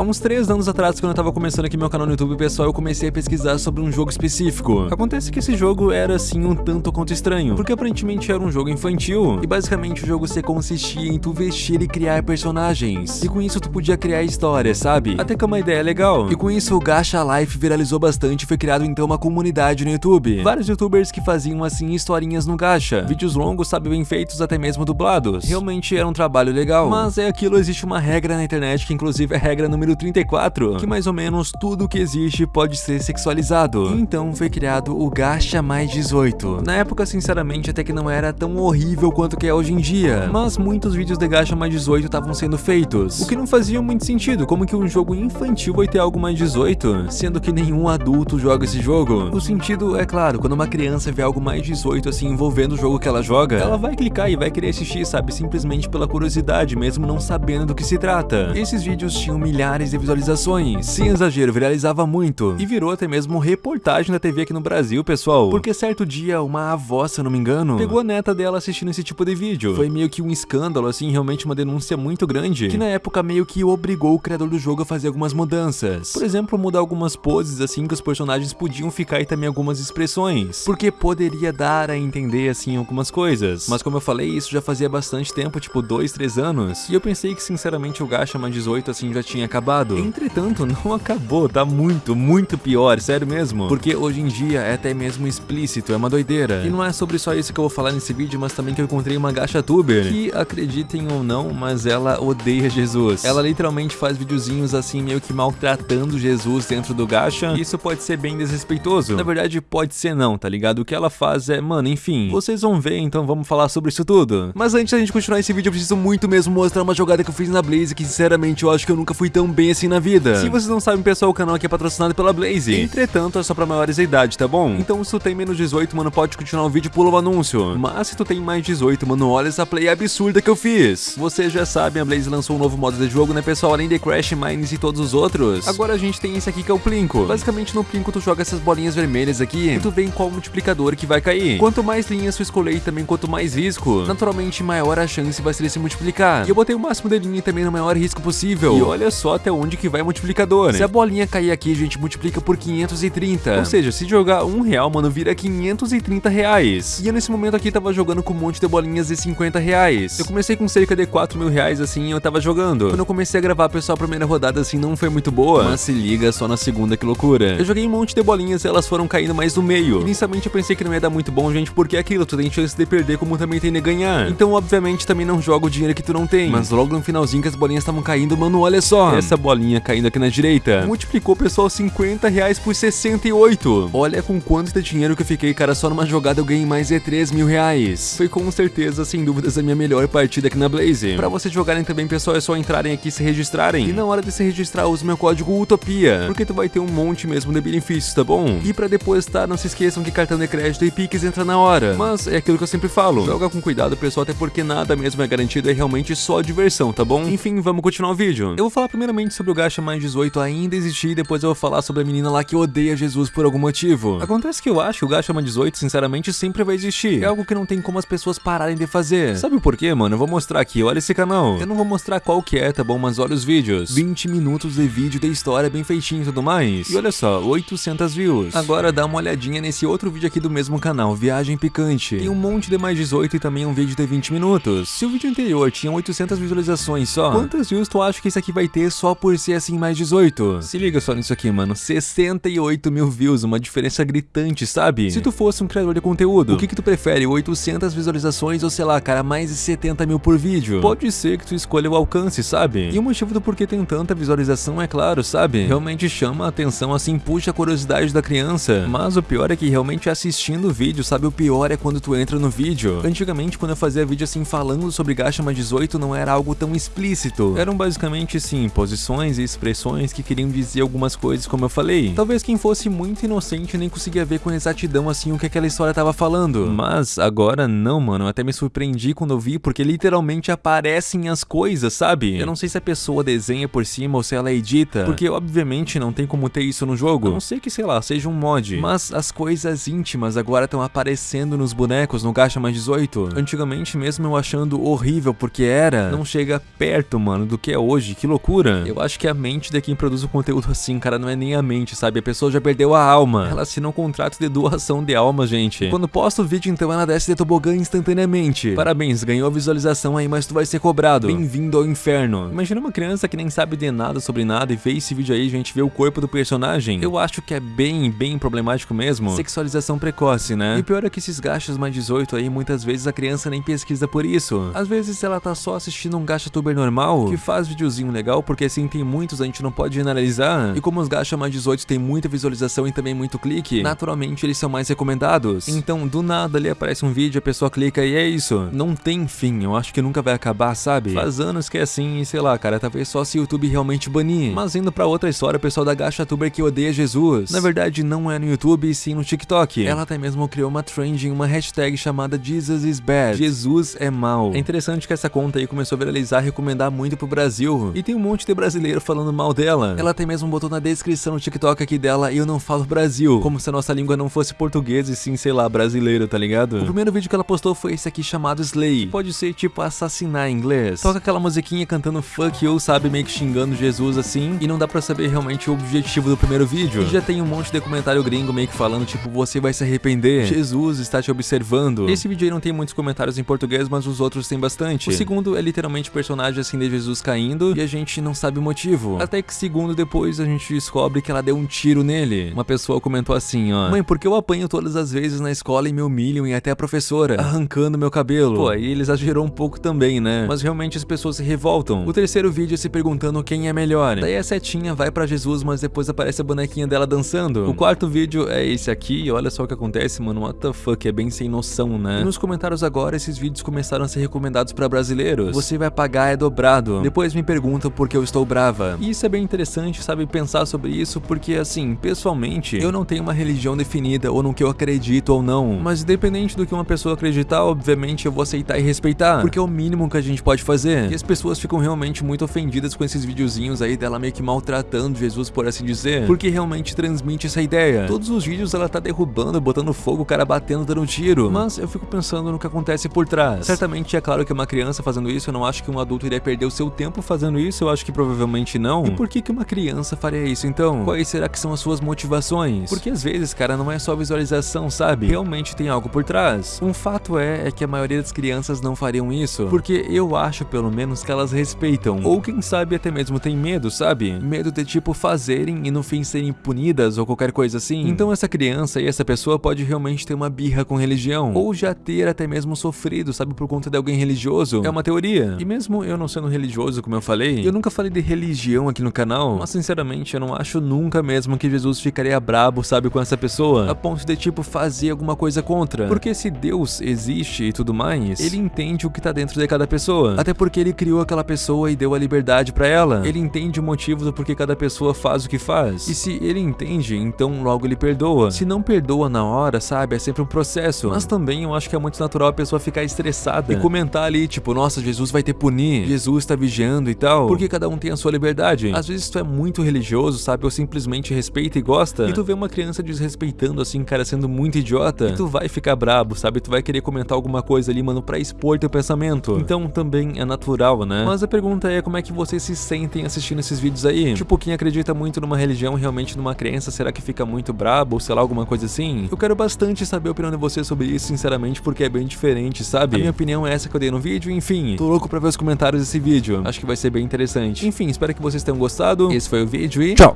Há uns 3 anos atrás, quando eu tava começando aqui meu canal no YouTube, pessoal, eu comecei a pesquisar sobre um jogo específico. Acontece que esse jogo era, assim, um tanto quanto estranho, porque aparentemente era um jogo infantil, e basicamente o jogo se consistia em tu vestir e criar personagens, e com isso tu podia criar histórias, sabe? Até que é uma ideia legal. E com isso o Gacha Life viralizou bastante e foi criado então uma comunidade no YouTube. Vários youtubers que faziam, assim, historinhas no Gacha. Vídeos longos, sabe, bem feitos, até mesmo dublados. Realmente era um trabalho legal. Mas é aquilo, existe uma regra na internet, que inclusive é regra número 34, que mais ou menos tudo que existe pode ser sexualizado. Então foi criado o Gacha mais 18. Na época, sinceramente, até que não era tão horrível quanto que é hoje em dia, mas muitos vídeos de Gacha mais 18 estavam sendo feitos, o que não fazia muito sentido, como que um jogo infantil vai ter algo mais 18, sendo que nenhum adulto joga esse jogo. O sentido é claro, quando uma criança vê algo mais 18 assim envolvendo o jogo que ela joga, ela vai clicar e vai querer assistir, sabe, simplesmente pela curiosidade, mesmo não sabendo do que se trata. Esses vídeos tinham milhares de visualizações, sem exagero, viralizava muito, e virou até mesmo reportagem da TV aqui no Brasil, pessoal, porque certo dia uma avó, se eu não me engano, pegou a neta dela assistindo esse tipo de vídeo. Foi meio que um escândalo, assim, realmente uma denúncia muito grande, que na época meio que obrigou o criador do jogo a fazer algumas mudanças. Por exemplo, mudar algumas poses, assim, que os personagens podiam ficar e também algumas expressões, porque poderia dar a entender, assim, algumas coisas. Mas como eu falei, isso já fazia bastante tempo, tipo 2, 3 anos, e eu pensei que sinceramente o Gacha mais 18, assim, já tinha acabado. Entretanto, não acabou, tá muito, muito pior, sério mesmo, porque hoje em dia é até mesmo explícito, é uma doideira. E não é sobre só isso que eu vou falar nesse vídeo, mas também que eu encontrei uma Gacha Tuber, que acreditem ou não, mas ela odeia Jesus. Ela literalmente faz videozinhos assim, meio que maltratando Jesus dentro do Gacha, e isso pode ser bem desrespeitoso. Na verdade, pode ser não, tá ligado? O que ela faz é, mano, enfim, vocês vão ver, então vamos falar sobre isso tudo. Mas antes da gente continuar esse vídeo, eu preciso muito mesmo mostrar uma jogada que eu fiz na Blaze, que sinceramente eu acho que eu nunca fui tão bem assim na vida. Se vocês não sabem, pessoal, o canal aqui é patrocinado pela Blaze. Entretanto, é só pra maiores de idade, tá bom? Então se tu tem menos 18, mano, pode continuar o vídeo e pula o anúncio. Mas se tu tem mais 18, mano, olha essa play absurda que eu fiz. Vocês já sabem, a Blaze lançou um novo modo de jogo, né, pessoal? Além de Crash, Mines e todos os outros. Agora a gente tem esse aqui que é o Plinko. Basicamente, no Plinko tu joga essas bolinhas vermelhas aqui e tu vê em qual multiplicador que vai cair. Quanto mais linhas tu escolher e também quanto mais risco, naturalmente maior a chance vai ser de se multiplicar. E eu botei o máximo de linha também no maior risco possível. E olha só até onde que vai o multiplicador. Se a bolinha cair aqui, a gente multiplica por 530. Ou seja, se jogar um real, mano, vira 530 reais. E eu nesse momento aqui tava jogando com um monte de bolinhas de 50 reais. Eu comecei com cerca de 4 mil reais assim e eu tava jogando. Quando eu comecei a gravar, pessoal, a primeira rodada assim não foi muito boa. Mas se liga só na segunda, que loucura. Eu joguei um monte de bolinhas e elas foram caindo mais no meio. Inicialmente eu pensei que não ia dar muito bom, gente, porque é aquilo, tu tem chance de perder como também tem de ganhar. Então, obviamente, também não joga o dinheiro que tu não tem. Mas logo no finalzinho que as bolinhas estavam caindo, mano, olha só. Essa bolinha caindo aqui na direita. Multiplicou, pessoal, 50 reais por 68. Olha com quanto de dinheiro que eu fiquei, cara, só numa jogada eu ganhei mais de 3 mil reais. Foi com certeza, sem dúvidas, a minha melhor partida aqui na Blaze. Pra vocês jogarem também, pessoal, é só entrarem aqui e se registrarem. E na hora de se registrar, use meu código UTOPIA, porque tu vai ter um monte mesmo de benefícios, tá bom? E pra depositar, não se esqueçam que cartão de crédito e Pix entra na hora. Mas é aquilo que eu sempre falo, joga com cuidado, pessoal, até porque nada mesmo é garantido, é realmente só diversão, tá bom? Enfim, vamos continuar o vídeo. Eu vou falar primeiramente sobre o Gacha mais 18 ainda existir, e depois eu vou falar sobre a menina lá que odeia Jesus por algum motivo. Acontece que eu acho que o Gacha mais 18, sinceramente, sempre vai existir. É algo que não tem como as pessoas pararem de fazer. Sabe por quê, mano? Eu vou mostrar aqui, olha esse canal. Eu não vou mostrar qual que é, tá bom? Mas olha os vídeos. 20 minutos de vídeo da história bem feitinho e tudo mais. E olha só, 800 views. Agora dá uma olhadinha nesse outro vídeo aqui do mesmo canal, Viagem Picante. Tem um monte de mais 18 e também um vídeo de 20 minutos. Se o vídeo anterior tinha 800 visualizações só, quantas views tu acha que esse aqui vai ter só por ser assim mais 18? Se liga só nisso aqui, mano. 68 mil views, uma diferença gritante, sabe? Se tu fosse um criador de conteúdo, o que que tu prefere? 800 visualizações ou sei lá, cara, mais de 70 mil por vídeo? Pode ser que tu escolha o alcance, sabe? E o motivo do porquê tem tanta visualização é claro, sabe? Realmente chama a atenção, assim, puxa a curiosidade da criança. Mas o pior é que realmente assistindo o vídeo, sabe? O pior é quando tu entra no vídeo. Antigamente, quando eu fazia vídeo assim falando sobre Gacha mais 18, não era algo tão explícito. Eram basicamente, sim, posições e expressões que queriam dizer algumas coisas, como eu falei. Talvez quem fosse muito inocente nem conseguia ver com exatidão assim o que aquela história tava falando. Mas agora não, mano. Eu até me surpreendi quando eu vi, porque literalmente aparecem as coisas, sabe? Eu não sei se a pessoa desenha por cima ou se ela edita, porque obviamente não tem como ter isso no jogo. A não sei que, sei lá, seja um mod. Mas as coisas íntimas agora estão aparecendo nos bonecos no Gacha mais 18. Antigamente mesmo eu achando horrível porque era, não chega perto, mano, do que é hoje. Que loucura. Eu acho que a mente de quem produz o conteúdo assim, cara, não é nem a mente, sabe? A pessoa já perdeu a alma. Ela assina um contrato de doação de alma, gente. Quando posta o vídeo, então ela desce de tobogã instantaneamente. Parabéns, ganhou visualização aí, mas tu vai ser cobrado. Bem-vindo ao inferno. Imagina uma criança que nem sabe de nada sobre nada e vê esse vídeo aí, gente, vê o corpo do personagem. Eu acho que é bem, bem problemático mesmo. Sexualização precoce, né? E pior é que esses gastos mais 18 aí, muitas vezes a criança nem pesquisa por isso. Às vezes ela tá só assistindo um gacha tuber normal, que faz videozinho legal, porque assim tem muitos, a gente não pode generalizar. E como os gacha mais 18 tem muita visualização e também muito clique, naturalmente eles são mais recomendados. Então, do nada ali aparece um vídeo, a pessoa clica e é isso. Não tem fim, eu acho que nunca vai acabar, sabe? Faz anos que é assim e sei lá, cara, talvez só se o YouTube realmente banir. Mas indo pra outra história, o pessoal da gacha tuber que odeia Jesus. Na verdade, não é no YouTube e sim no TikTok. Ela até mesmo criou uma trend em uma hashtag chamada Jesus is bad. Jesus é mal. É interessante que essa conta aí começou a viralizar e recomendar muito pro Brasil. E tem um monte de brasileiro falando mal dela. Ela até mesmo botou na descrição no TikTok aqui dela, eu não falo Brasil. Como se a nossa língua não fosse português e sim, sei lá, brasileiro, tá ligado? O primeiro vídeo que ela postou foi esse aqui chamado Slay. Pode ser tipo assassinar em inglês. Toca aquela musiquinha cantando fuck you, sabe, meio que xingando Jesus assim. E não dá pra saber realmente o objetivo do primeiro vídeo. E já tem um monte de comentário gringo meio que falando tipo, você vai se arrepender. Jesus está te observando. Esse vídeo aí não tem muitos comentários em português, mas os outros tem bastante. O segundo é literalmente personagem assim de Jesus caindo e a gente não sabe o motivo. Até que segundo depois a gente descobre que ela deu um tiro nele. Uma pessoa comentou assim, ó. Mãe, por que eu apanho todas as vezes na escola e me humilham e até a professora? Arrancando meu cabelo. Pô, aí ele exagerou um pouco também, né? Mas realmente as pessoas se revoltam. O terceiro vídeo é se perguntando quem é melhor. Daí a setinha vai pra Jesus, mas depois aparece a bonequinha dela dançando. O quarto vídeo é esse aqui e olha só o que acontece, mano. What the fuck, é bem sem noção, né? E nos comentários agora, esses vídeos começaram a ser recomendados pra brasileiros. Você vai pagar é dobrado. Depois me perguntam por que eu estou brava. E isso é bem interessante, sabe, pensar sobre isso, porque assim, pessoalmente, eu não tenho uma religião definida ou no que eu acredito ou não. Mas independente do que uma pessoa acreditar, obviamente eu vou aceitar e respeitar, porque é o mínimo que a gente pode fazer. E as pessoas ficam realmente muito ofendidas com esses videozinhos aí dela meio que maltratando Jesus, por assim dizer, porque realmente transmite essa ideia. Todos os vídeos ela tá derrubando, botando fogo, o cara batendo, dando tiro. Mas eu fico pensando no que acontece por trás. Certamente é claro que uma criança fazendo isso, eu não acho que um adulto iria perder o seu tempo fazendo isso, eu acho que provavelmente não. E por que que uma criança faria isso então? Quais será que são as suas motivações? Porque às vezes, cara, não é só visualização, sabe? Realmente tem algo por trás. Um fato é, é que a maioria das crianças não fariam isso, porque eu acho pelo menos que elas respeitam, ou quem sabe até mesmo tem medo, sabe? Medo de tipo fazerem e no fim serem punidas ou qualquer coisa assim. Então essa criança e essa pessoa pode realmente ter uma birra com religião, ou já ter até mesmo sofrido, sabe, por conta de alguém religioso. É uma teoria. E mesmo eu não sendo religioso, como eu falei, eu nunca falei de religião aqui no canal, mas sinceramente eu não acho nunca mesmo que Jesus ficaria brabo, sabe, com essa pessoa, a ponto de tipo fazer alguma coisa contra. Porque se Deus existe e tudo mais, ele entende o que tá dentro de cada pessoa. Até porque ele criou aquela pessoa e deu a liberdade pra ela. Ele entende o motivo do porquê cada pessoa faz o que faz. E se ele entende, então logo ele perdoa. Se não perdoa na hora, sabe, é sempre um processo. Mas também eu acho que é muito natural a pessoa ficar estressada e comentar ali, tipo, nossa, Jesus vai te punir, Jesus tá vigiando e tal. Porque cada um tem a sua liberdade. Às vezes tu é muito religioso, sabe, ou simplesmente respeita e gosta, e tu vê uma criança desrespeitando assim, cara, sendo muito idiota, e tu vai ficar brabo, sabe, tu vai querer comentar alguma coisa ali, mano, pra expor teu pensamento. Então também é natural, né? Mas a pergunta é como é que vocês se sentem assistindo esses vídeos aí? Tipo, quem acredita muito numa religião, realmente numa crença, será que fica muito brabo, ou sei lá, alguma coisa assim? Eu quero bastante saber a opinião de vocês sobre isso, sinceramente, porque é bem diferente, sabe? A minha opinião é essa que eu dei no vídeo, enfim, tô louco pra ver os comentários desse vídeo. Acho que vai ser bem interessante. Enfim, espero que vocês tenham gostado. Esse foi o vídeo e tchau!